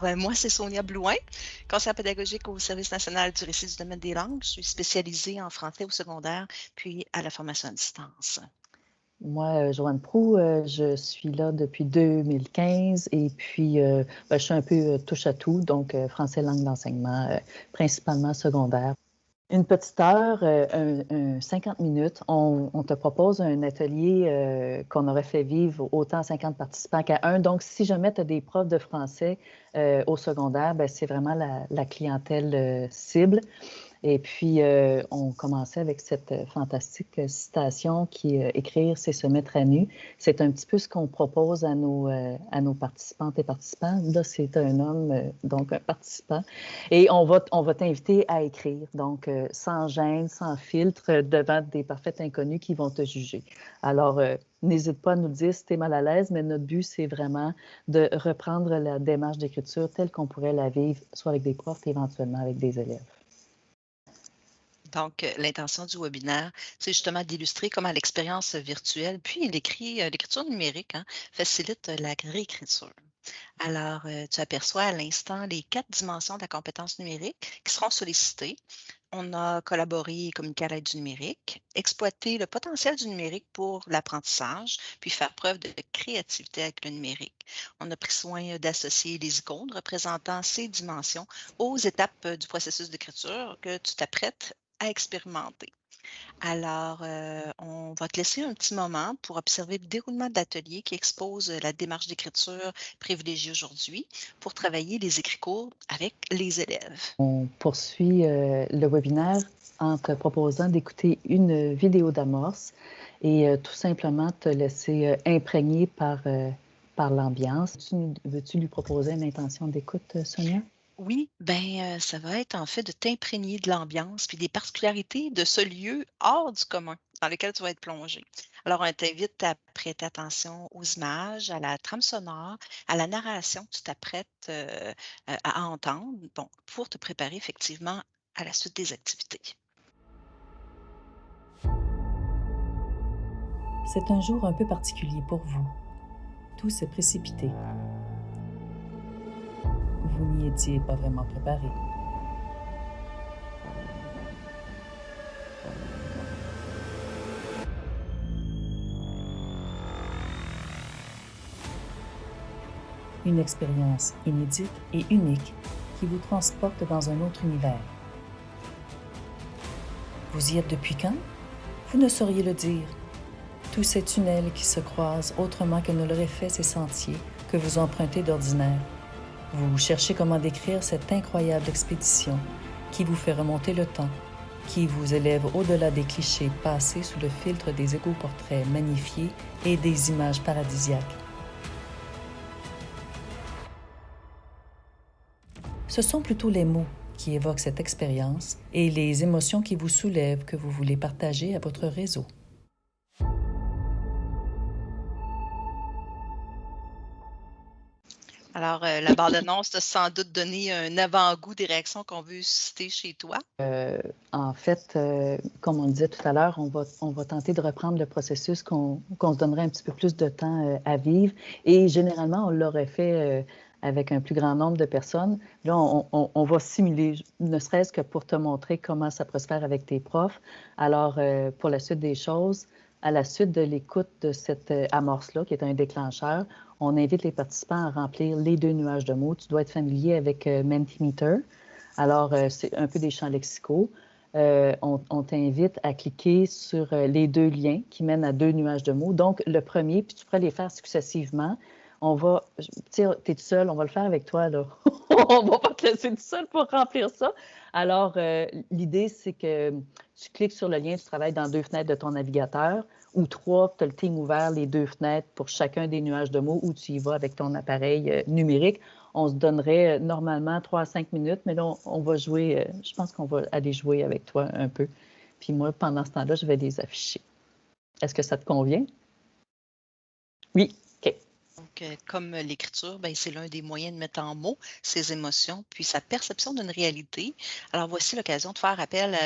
Moi, c'est Sonia Blouin, conseillère pédagogique au Service national du récit du domaine des langues. Je suis spécialisée en français au secondaire, puis à la formation à distance. Moi, euh, Joanne Prou, euh, je suis là depuis 2015 et puis euh, ben, je suis un peu touche à tout, donc français langue d'enseignement, principalement secondaire. Une petite heure, un, 50 minutes, on, te propose un atelier qu'on aurait fait vivre autant à 50 participants qu'à un. Donc, si jamais tu des profs de français au secondaire, ben, c'est vraiment la clientèle cible. Et puis, euh, on commençait avec cette euh, fantastique citation qui euh, Écrire, c'est se mettre à nu. C'est un petit peu ce qu'on propose à nos, à nos participantes et participants. Là, c'est un homme, donc un participant. Et on va, on va t'inviter à écrire, donc sans gêne, sans filtre, devant des parfaits inconnus qui vont te juger. Alors, n'hésite pas à nous dire si tu es mal à l'aise, mais notre but, c'est vraiment de reprendre la démarche d'écriture telle qu'on pourrait la vivre, soit avec des profs, éventuellement avec des élèves. Donc, euh, l'intention du webinaire, c'est justement d'illustrer comment l'expérience virtuelle, puis euh, l'écriture numérique, hein, facilite la réécriture. Alors, euh, tu aperçois à l'instant les quatre dimensions de la compétence numérique qui seront sollicitées. On a collaboré et communiqué à l'aide du numérique, exploité le potentiel du numérique pour l'apprentissage, puis faire preuve de créativité avec le numérique. On a pris soin d'associer les icônes représentant ces dimensions aux étapes du processus d'écriture que tu t'apprêtes à expérimenter. Alors, euh, on va te laisser un petit moment pour observer le déroulement de l'atelier qui expose la démarche d'écriture privilégiée aujourd'hui pour travailler les écrits courts avec les élèves. On poursuit euh, le webinaire en te proposant d'écouter une vidéo d'amorce et euh, tout simplement te laisser imprégner par, par l'ambiance. Veux-tu lui proposer une intention d'écoute, Sonia? Oui, ben, ça va être en fait de t'imprégner de l'ambiance puis des particularités de ce lieu hors du commun dans lequel tu vas être plongé. Alors, on t'invite à prêter attention aux images, à la trame sonore, à la narration que tu t'apprêtes à entendre, bon, pour te préparer effectivement à la suite des activités. C'est un jour un peu particulier pour vous. Tout s'est précipité vous n'y étiez pas vraiment préparé. Une expérience inédite et unique qui vous transporte dans un autre univers. Vous y êtes depuis quand? Vous ne sauriez le dire. Tous ces tunnels qui se croisent autrement que ne l'auraient fait ces sentiers que vous empruntez d'ordinaire vous cherchez comment décrire cette incroyable expédition qui vous fait remonter le temps, qui vous élève au-delà des clichés passés sous le filtre des égo-portraits magnifiés et des images paradisiaques. Ce sont plutôt les mots qui évoquent cette expérience et les émotions qui vous soulèvent que vous voulez partager à votre réseau. Alors, euh, la bande-annonce t'a sans doute donné un avant-goût des réactions qu'on veut susciter chez toi? Euh, en fait, euh, comme on disait tout à l'heure, on va, on va tenter de reprendre le processus qu'on se donnerait un petit peu plus de temps à vivre. Et généralement, on l'aurait fait avec un plus grand nombre de personnes. Là, on, on, va simuler, ne serait-ce que pour te montrer comment ça prospère avec tes profs. Alors, pour la suite des choses, à la suite de l'écoute de cette amorce-là, qui est un déclencheur, on invite les participants à remplir les deux nuages de mots. Tu dois être familier avec euh, Mentimeter. Alors, euh, c'est un peu des champs lexicaux. Euh, on, t'invite à cliquer sur les deux liens qui mènent à deux nuages de mots. Donc, le premier, puis tu pourrais les faire successivement. On va, tu sais, es tout seul, on va le faire avec toi, là. on va pas te laisser tout seul pour remplir ça. Alors, l'idée, c'est que tu cliques sur le lien, tu travailles dans deux fenêtres de ton navigateur ou trois, tu as le team ouvert, les deux fenêtres pour chacun des nuages de mots, ou tu y vas avec ton appareil euh, numérique. On se donnerait euh, normalement trois à cinq minutes, mais là, on, va jouer, euh, je pense qu'on va aller jouer avec toi un peu. Puis moi, pendant ce temps-là, je vais les afficher. Est-ce que ça te convient? Oui, Comme l'écriture, ben, c'est l'un des moyens de mettre en mots ses émotions, puis sa perception d'une réalité. Alors, voici l'occasion de faire appel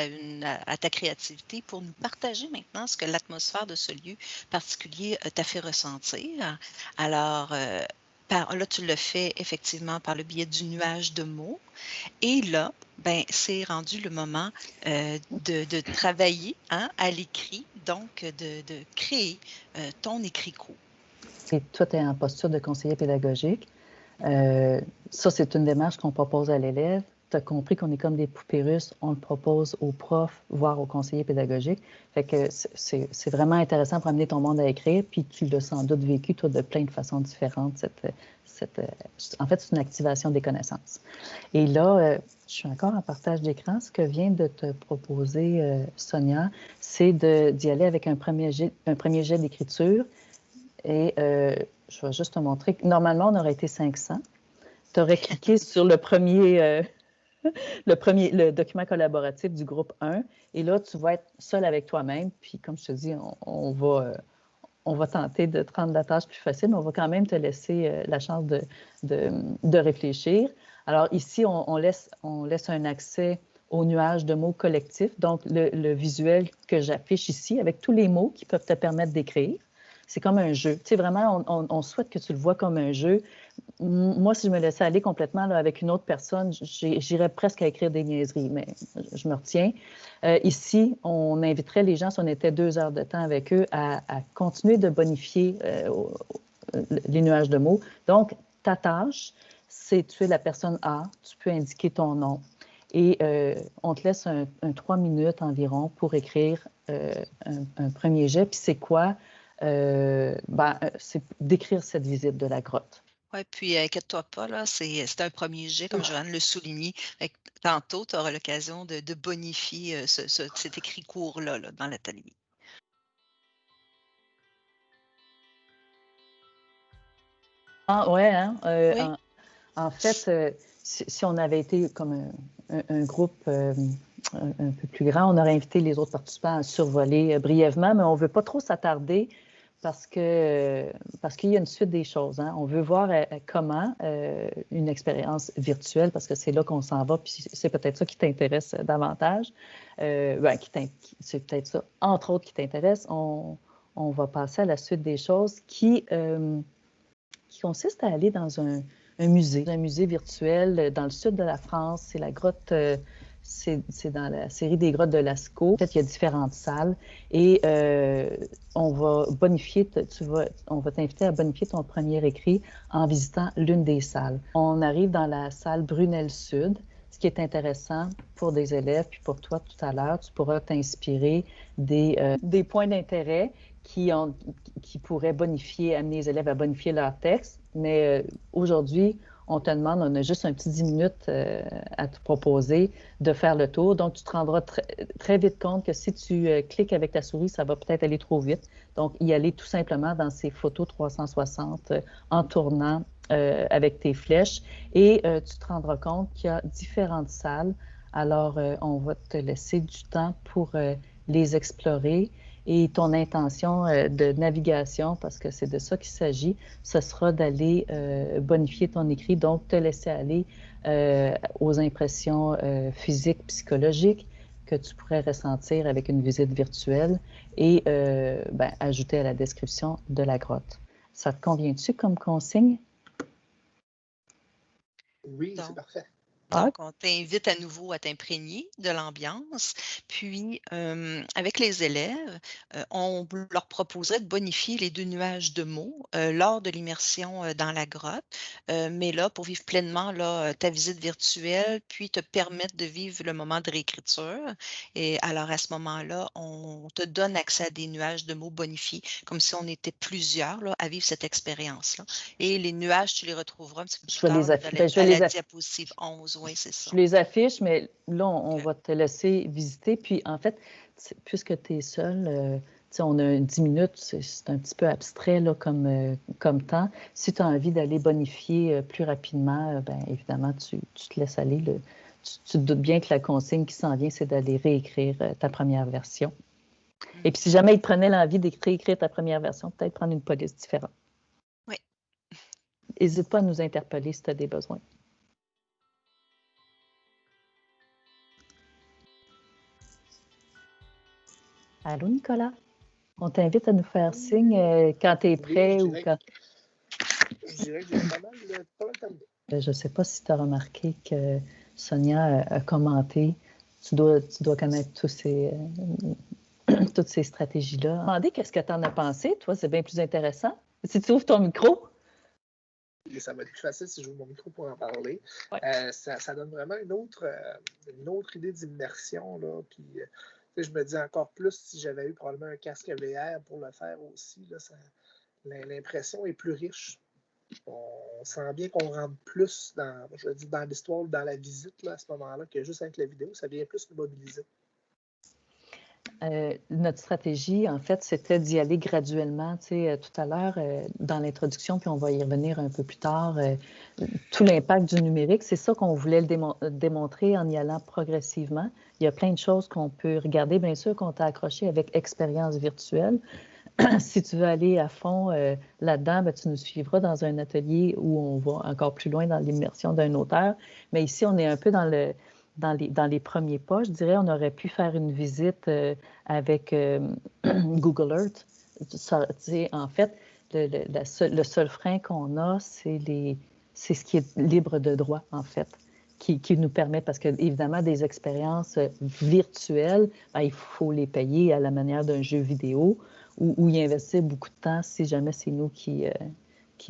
à, ta créativité pour nous partager maintenant ce que l'atmosphère de ce lieu particulier euh, t'a fait ressentir. Alors, euh, là, tu le fais effectivement par le biais du nuage de mots. Et là, ben, c'est rendu le moment euh, de, travailler hein, à l'écrit, donc de, créer ton écrit court. Et toi, tu es en posture de conseiller pédagogique. Euh, ça, c'est une démarche qu'on propose à l'élève tu as compris qu'on est comme des poupées russes, on le propose aux profs, voire aux conseillers pédagogiques. Fait que c'est vraiment intéressant pour amener ton monde à écrire, puis tu l'as sans doute vécu, toi, de plein de façons différentes. Cette, en fait, c'est une activation des connaissances. Et là, euh, je suis encore en partage d'écran. Ce que vient de te proposer euh, Sonia, c'est d'y aller avec un premier jet d'écriture. Et euh, je vais juste te montrer. Normalement, on aurait été 500. Tu aurais cliqué sur le premier, le premier, le document collaboratif du groupe 1. Et là, tu vas être seul avec toi-même. Puis, comme je te dis, on, va, euh, on va tenter de te rendre la tâche plus facile, mais on va quand même te laisser euh, la chance de, de, réfléchir. Alors, ici, on, laisse, on laisse un accès au nuage de mots collectifs, donc le visuel que j'affiche ici avec tous les mots qui peuvent te permettre d'écrire c'est comme un jeu. Tu sais, vraiment, on, souhaite que tu le vois comme un jeu. Moi, si je me laissais aller complètement avec une autre personne, j'irais presque à écrire des niaiseries, mais je me retiens. Euh, ici, on inviterait les gens, si on était deux heures de temps avec eux, à, continuer de bonifier euh, les nuages de mots. Donc, ta tâche, c'est tu es la personne A, tu peux indiquer ton nom. Et euh, on te laisse un, trois minutes environ pour écrire un, premier jet. Puis c'est quoi? Euh, ben, euh, c'est d'écrire cette visite de la grotte. Oui, puis inquiète-toi pas, là, c'est un premier jet, comme Joanne le soulignait. Tantôt, tu auras l'occasion de, bonifier euh, cet écrit court-là dans l'atelier. Ah ouais, hein? en, fait, si, on avait été comme un, groupe un, peu plus grand, on aurait invité les autres participants à survoler brièvement, mais on ne veut pas trop s'attarder parce que parce qu'il y a une suite des choses. Hein. On veut voir euh, comment euh, une expérience virtuelle, parce que c'est là qu'on s'en va, puis c'est peut-être ça qui t'intéresse davantage. Euh, ben, c'est peut-être ça, entre autres, qui t'intéresse. On, on, va passer à la suite des choses qui, qui consiste à aller dans un, un, musée, un musée virtuel dans le sud de la France. C'est la grotte c'est dans la série des grottes de Lascaux. En fait, il y a différentes salles et euh, on va bonifier, tu vas, on va t'inviter à bonifier ton premier écrit en visitant l'une des salles. On arrive dans la salle Brunel Sud. Ce qui est intéressant pour des élèves, puis pour toi tout à l'heure, tu pourras t'inspirer des, euh, des points d'intérêt qui, qui pourraient bonifier, amener les élèves à bonifier leur texte. Mais euh, aujourd'hui, on te demande, on a juste un petit 10 minutes euh, à te proposer de faire le tour. Donc, tu te rendras très vite compte que si tu euh, cliques avec ta souris, ça va peut-être aller trop vite. Donc, y aller tout simplement dans ces photos 360 euh, en tournant avec tes flèches. Et tu te rendras compte qu'il y a différentes salles. Alors, on va te laisser du temps pour les explorer et ton intention euh, de navigation, parce que c'est de ça qu'il s'agit, ce sera d'aller euh, bonifier ton écrit, donc te laisser aller euh, aux impressions physiques, psychologiques que tu pourrais ressentir avec une visite virtuelle et ben, ajouter à la description de la grotte. Ça te convient-tu comme consigne? Oui, c'est parfait. Donc, on t'invite à nouveau à t'imprégner de l'ambiance. Puis, avec les élèves, on leur proposerait de bonifier les deux nuages de mots lors de l'immersion dans la grotte. mais là, pour vivre pleinement là, ta visite virtuelle, puis te permettre de vivre le moment de réécriture. Et alors, à ce moment-là, on te donne accès à des nuages de mots bonifiés, comme si on était plusieurs là, à vivre cette expérience-là. Et les nuages, tu les retrouveras un petit peu plus je les ben, je la, la diapositive 11 je les affiche, mais là, on, va te laisser visiter. Puis, en fait, puisque tu es seul, euh, on a 10 minutes, c'est un petit peu abstrait là, comme, euh, comme temps. Si tu as envie d'aller bonifier euh, plus rapidement, ben, évidemment, tu, te laisses aller. tu, te doutes bien que la consigne qui s'en vient, c'est d'aller réécrire ta première version. Et puis, si jamais il te prenait l'envie d'écrire ta première version, peut-être prendre une police différente. Oui. N'hésite pas à nous interpeller si tu as des besoins. Allô, Nicolas? On t'invite à nous faire signe euh, quand tu es prêt ou quand. je dirais que j'ai pas mal, pas mal terminé. Euh, je ne sais pas si tu as remarqué que Sonia a, commenté. Tu dois, tu dois connaître tous ces, euh, toutes ces stratégies-là. Demandez qu'est-ce que tu en as pensé. Toi, c'est bien plus intéressant. Si tu ouvres ton micro. ça va être plus facile si j'ouvre mon micro pour en parler. Euh, ça, ça, donne vraiment une autre, une autre idée d'immersion. Puis, je me dis encore plus si j'avais eu probablement un casque VR pour le faire aussi. L'impression est plus riche on sent bien qu'on rentre plus dans, je dire, dans l'histoire, dans la visite là, à ce moment-là, que juste avec la vidéo, ça vient plus nous mobiliser. Euh, notre stratégie, en fait, c'était d'y aller graduellement. Tu sais, euh, tout à l'heure, euh, dans l'introduction, puis on va y revenir un peu plus tard, tout l'impact du numérique, c'est ça qu'on voulait le démontrer en y allant progressivement. Il y a plein de choses qu'on peut regarder, bien sûr, qu'on t'a accroché avec expérience virtuelle, si tu veux aller à fond là-dedans, ben, tu nous suivras dans un atelier où on va encore plus loin dans l'immersion d'un auteur. Mais ici, on est un peu dans, le, dans, les, dans les premiers pas. Je dirais, on aurait pu faire une visite euh, avec euh, Google Earth. en fait, le, le, seul frein qu'on a, c'est ce qui est libre de droit, en fait. Qui, qui, nous permet, parce que évidemment, des expériences virtuelles, ben, il faut les payer à la manière d'un jeu vidéo où, il investit beaucoup de temps si jamais c'est nous qui, euh,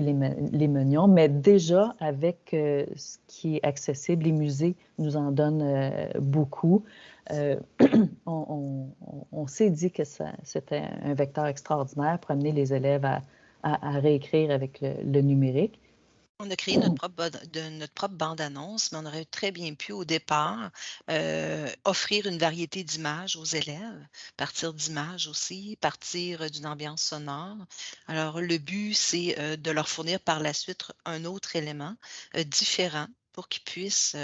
les, les, menions. Mais déjà, avec euh, ce qui est accessible, les musées nous en donnent euh, beaucoup. on, on, s'est dit que c'était un vecteur extraordinaire pour amener les élèves à, réécrire avec le numérique. On a créé notre propre, bande-annonce, mais on aurait très bien pu, au départ, euh, offrir une variété d'images aux élèves, partir d'images aussi, partir euh, d'une ambiance sonore. Alors, le but, c'est euh, de leur fournir par la suite un autre élément différent pour qu'ils puissent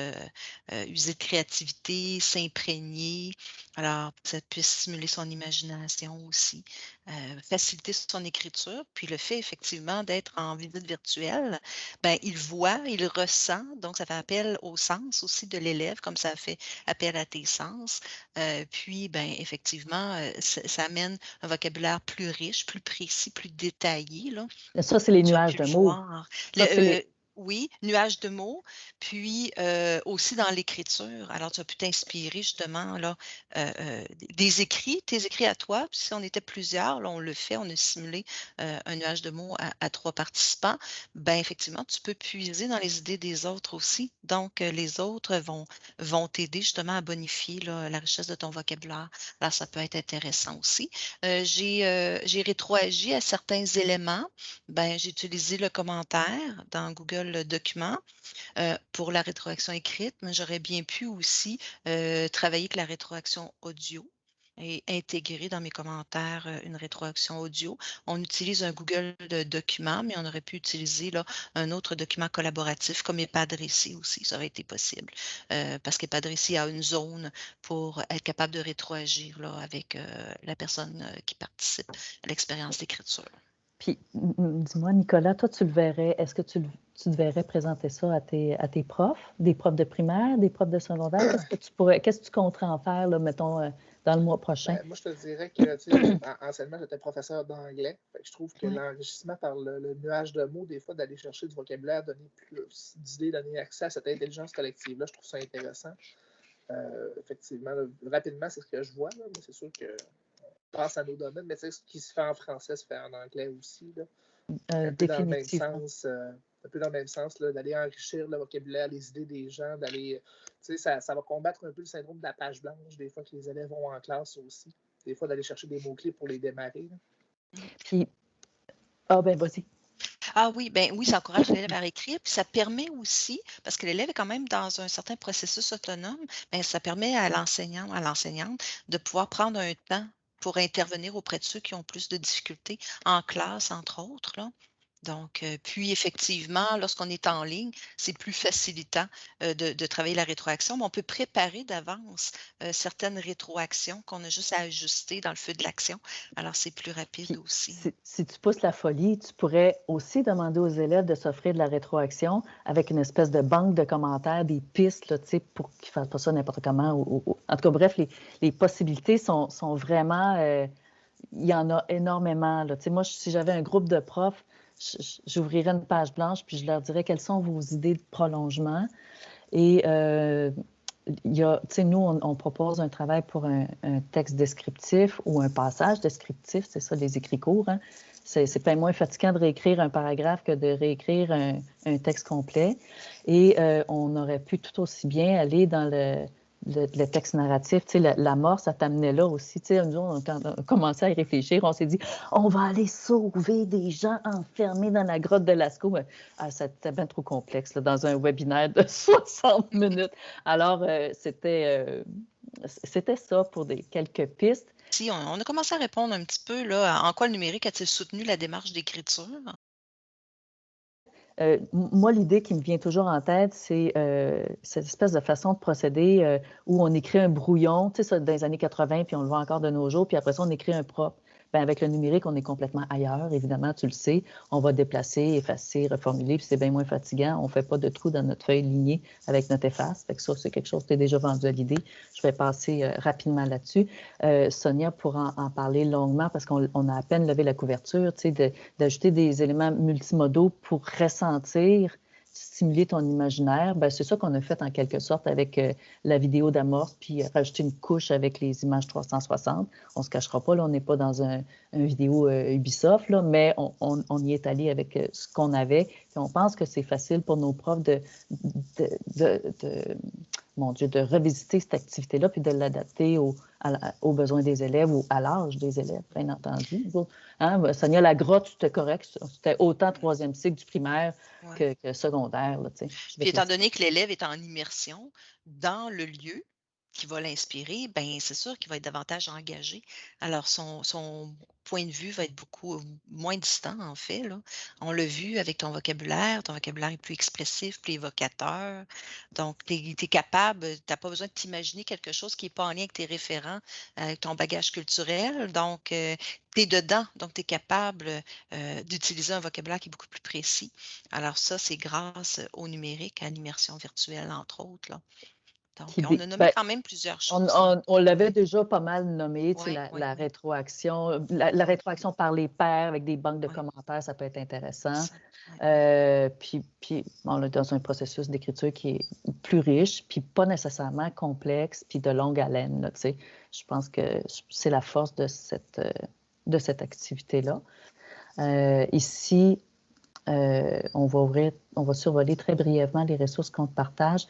user de créativité, s'imprégner, alors ça puisse stimuler son imagination aussi, faciliter son écriture. Puis le fait effectivement d'être en visite virtuelle, ben, il voit, il ressent, donc ça fait appel au sens aussi de l'élève, comme ça fait appel à tes sens. puis, ben, effectivement, ça, amène un vocabulaire plus riche, plus précis, plus détaillé. Là. Ça, c'est les nuages de mots. Oui, nuage de mots, puis aussi dans l'écriture. Alors, tu as pu t'inspirer justement là, des écrits, tes écrits à toi. Puis si on était plusieurs, là, on le fait, on a simulé un nuage de mots à, trois participants. Ben effectivement, tu peux puiser dans les idées des autres aussi. Donc, les autres vont, vont t'aider justement à bonifier la richesse de ton vocabulaire. Alors, ça peut être intéressant aussi. j'ai, j'ai rétroagi à certains éléments. Ben, j'ai utilisé le commentaire dans Google le document euh, pour la rétroaction écrite, mais j'aurais bien pu aussi euh, travailler avec la rétroaction audio et intégrer dans mes commentaires euh, une rétroaction audio. On utilise un Google document, mais on aurait pu utiliser là, un autre document collaboratif comme EPADRECI aussi, ça aurait été possible. parce qu'EPADRECI a une zone pour être capable de rétroagir là, avec la personne qui participe à l'expérience d'écriture. Puis, dis-moi, Nicolas, toi, tu le verrais, est-ce que tu, tu verrais présenter ça à tes, à tes profs, des profs de primaire, des profs de secondaire? Qu'est-ce que tu pourrais, qu'est-ce que tu compterais en faire, là, mettons, euh, dans le mois prochain? Ben, moi, je te dirais que, tu sais, anciennement, j'étais professeur d'anglais. Je trouve que l'enrichissement par le, nuage de mots, des fois, d'aller chercher du vocabulaire, donner plus d'idées, donner accès à cette intelligence collective-là, je trouve ça intéressant. Euh, effectivement, rapidement, c'est ce que je vois, mais c'est sûr que pense à nos domaines, mais ce qui se fait en français se fait en anglais aussi. Là. Euh, un, peu dans le même sens, euh, un peu dans le même sens, d'aller enrichir le vocabulaire, les idées des gens, d'aller. Tu sais, ça, ça, va combattre un peu le syndrome de la page blanche, des fois que les élèves vont en classe aussi. Des fois, d'aller chercher des mots-clés pour les démarrer. Puis, ah ben, vas-y. Ah oui, ben oui, ça encourage l'élève à écrire, puis ça permet aussi, parce que l'élève est quand même dans un certain processus autonome, ben ça permet à l'enseignant, à l'enseignante de pouvoir prendre un temps pour intervenir auprès de ceux qui ont plus de difficultés en classe, entre autres. Là. Donc, euh, puis effectivement, lorsqu'on est en ligne, c'est plus facilitant euh, de, travailler la rétroaction, mais on peut préparer d'avance euh, certaines rétroactions qu'on a juste à ajuster dans le feu de l'action. Alors, c'est plus rapide aussi. Si, tu pousses la folie, tu pourrais aussi demander aux élèves de s'offrir de la rétroaction avec une espèce de banque de commentaires, des pistes, là, pour qu'ils ne fassent pas ça n'importe comment. En tout cas, bref, les, possibilités sont, sont vraiment... il y en a énormément. Là. Moi, si j'avais un groupe de profs, j'ouvrirais une page blanche, puis je leur dirais quelles sont vos idées de prolongement. Et euh, il y a, nous, on, propose un travail pour un, texte descriptif ou un passage descriptif, c'est ça, les écrits courts. Hein. C'est pas moins fatigant de réécrire un paragraphe que de réécrire un, texte complet. Et euh, on aurait pu tout aussi bien aller dans le, le, texte narratif, tu sais, la, mort, ça t'amenait là aussi. Tu sais, on, a commencé à y réfléchir, on s'est dit, on va aller sauver des gens enfermés dans la grotte de Lascaux. Ah, c'était bien trop complexe là, dans un webinaire de 60 minutes. Alors, euh, c'était, euh, c'était ça pour des, quelques pistes. Si, on, on, a commencé à répondre un petit peu là, en quoi le numérique a-t-il soutenu la démarche d'écriture? Euh, moi, l'idée qui me vient toujours en tête, c'est euh, cette espèce de façon de procéder euh, où on écrit un brouillon, tu sais, ça, dans les années 80, puis on le voit encore de nos jours, puis après ça, on écrit un propre. Bien, avec le numérique, on est complètement ailleurs, évidemment, tu le sais. On va déplacer, effacer, reformuler, puis c'est bien moins fatigant. On ne fait pas de trou dans notre feuille lignée avec notre efface. Fait que ça, c'est quelque chose qui est déjà vendu à l'idée. Je vais passer euh, rapidement là-dessus. Euh, Sonia pourra en, parler longuement parce qu'on a à peine levé la couverture, d'ajouter des éléments multimodaux pour ressentir stimuler ton imaginaire, ben, c'est ça qu'on a fait en quelque sorte avec euh, la vidéo d'amorce, puis rajouter une couche avec les images 360. On ne se cachera pas, là, on n'est pas dans un, vidéo euh, Ubisoft, là, mais on, y est allé avec euh, ce qu'on avait. On pense que c'est facile pour nos profs de, de, mon Dieu, de revisiter cette activité-là, puis de l'adapter aux, besoins des élèves ou à l'âge des élèves, bien entendu. Hein, Sonia, la grotte, c'était correct. C'était autant troisième cycle du primaire que, secondaire. Là, puis étant donné que l'élève est en immersion dans le lieu, qui va l'inspirer, ben c'est sûr qu'il va être davantage engagé. Alors, son, son, point de vue va être beaucoup euh, moins distant, en fait. On l'a vu avec ton vocabulaire. Ton vocabulaire est plus expressif, plus évocateur. Donc, tu es, capable, tu n'as pas besoin de t'imaginer quelque chose qui n'est pas en lien avec tes référents, avec ton bagage culturel. Donc, euh, tu es dedans. Donc, tu es capable euh, d'utiliser un vocabulaire qui est beaucoup plus précis. Alors, ça, c'est grâce au numérique, à l'immersion virtuelle, entre autres. Là on a nommé ben, quand même plusieurs choses. On, l'avait déjà pas mal nommé, la, rétroaction, la, rétroaction par les pairs avec des banques de commentaires, ça peut être intéressant. Euh, puis, puis on est dans un processus d'écriture qui est plus riche, puis pas nécessairement complexe, puis de longue haleine. je pense que c'est la force de cette, de cette activité-là. Euh, ici, euh, on va ouvrir, on va survoler très brièvement les ressources qu'on partage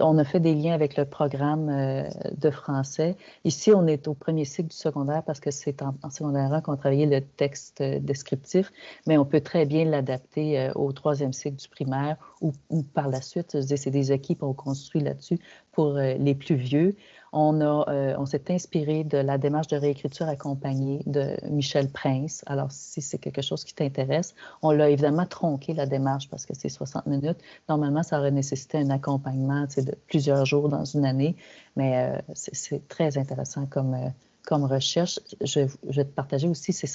on a fait des liens avec le programme euh, de français. Ici, on est au premier cycle du secondaire parce que c'est en, secondaire 1 qu'on travaillait le texte euh, descriptif, mais on peut très bien l'adapter euh, au troisième cycle du primaire ou, par la suite, c'est des équipes qu'on construit là-dessus pour les plus vieux. On, euh, on s'est inspiré de la démarche de réécriture accompagnée de Michel Prince. Alors, si c'est quelque chose qui t'intéresse, on l'a évidemment tronqué, la démarche, parce que c'est 60 minutes. Normalement, ça aurait nécessité un accompagnement de plusieurs jours dans une année, mais euh, c'est très intéressant comme, euh, comme recherche. Je, vais te partager aussi, c'est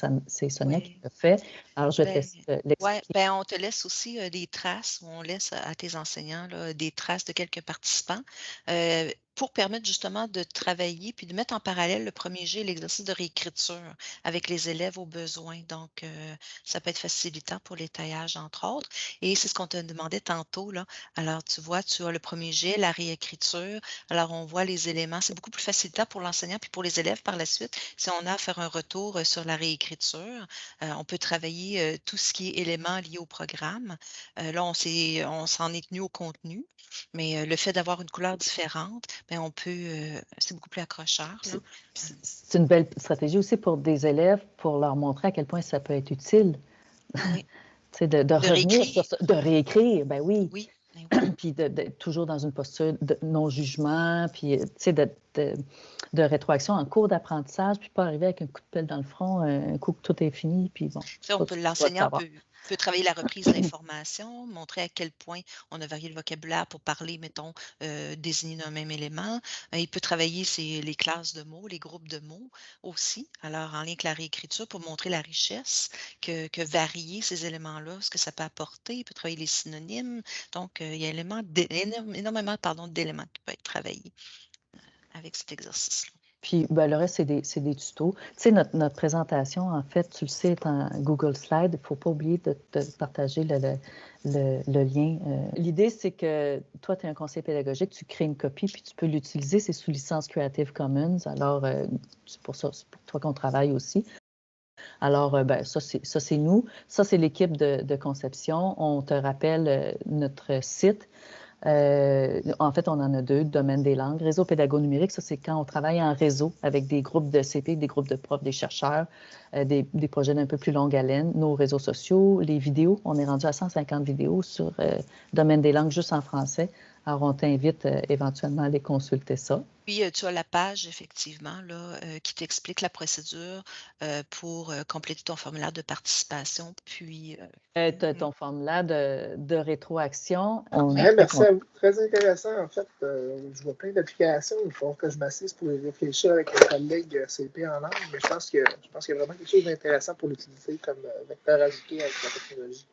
Sonia qui l'a fait. Alors, je vais te ben, laisser ben, on te laisse aussi des traces, on laisse à tes enseignants des traces de quelques participants pour permettre justement de travailler puis de mettre en parallèle le premier jet, l'exercice de réécriture avec les élèves aux besoins. Donc, euh, ça peut être facilitant pour les taillages, entre autres. Et c'est ce qu'on te demandait tantôt. Là. Alors, tu vois, tu as le premier jet, la réécriture. Alors, on voit les éléments. C'est beaucoup plus facilitant pour l'enseignant puis pour les élèves par la suite. Si on a à faire un retour euh, sur la réécriture, euh, on peut travailler tout ce qui est éléments liés au programme. là, on s'en est tenu au contenu, mais le fait d'avoir une couleur différente, on peut, euh, c'est beaucoup plus accrocheur. C'est une belle stratégie aussi pour des élèves, pour leur montrer à quel point ça peut être utile. Oui. de, de, de, revenir réécrire. sur de réécrire, ben oui. Oui. Ben puis de, toujours dans une posture de non-jugement, puis de, de, rétroaction en cours d'apprentissage, puis pas arriver avec un coup de pelle dans le front, un coup que tout est fini, puis bon. on peut travailler la reprise d'informations, montrer à quel point on a varié le vocabulaire pour parler, mettons, euh, désigner un même élément. Euh, il peut travailler les classes de mots, les groupes de mots aussi. Alors, en lien avec la réécriture, pour montrer la richesse que, que varier ces éléments-là, ce que ça peut apporter. Il peut travailler les synonymes. Donc, euh, il y a énormément d'éléments qui peuvent être travaillés avec cet exercice-là. Puis ben, le reste, c'est des, des, tutos. Tu sais, notre, notre, présentation, en fait, tu le sais, est en Google Slide. Il ne faut pas oublier de, partager le, le, lien. Euh. L'idée, c'est que toi, tu es un conseiller pédagogique, tu crées une copie, puis tu peux l'utiliser. C'est sous licence Creative Commons. Alors, euh, c'est pour ça, c'est pour toi qu'on travaille aussi. Alors, euh, ben, ça, c'est nous. Ça, c'est l'équipe de, conception. On te rappelle notre site euh, en fait, on en a deux, domaine des langues. Réseau pédago numérique, ça, c'est quand on travaille en réseau avec des groupes de CP, des groupes de profs, des chercheurs, euh, des, projets d'un peu plus longue haleine, nos réseaux sociaux, les vidéos. On est rendu à 150 vidéos sur euh, domaine des langues juste en français. Alors, on t'invite éventuellement à aller consulter ça. Puis, tu as la page, effectivement, là, qui t'explique la procédure pour compléter ton formulaire de participation. Puis. Euh, ton formulaire de, de rétroaction. merci à vous. Très intéressant. En fait, je vois plein d'applications. Il faut que je m'assise pour y réfléchir avec un collègue CP en langue, mais je pense, que, je pense qu'il y a vraiment quelque chose d'intéressant pour l'utiliser comme vecteur ajouté avec la technologie.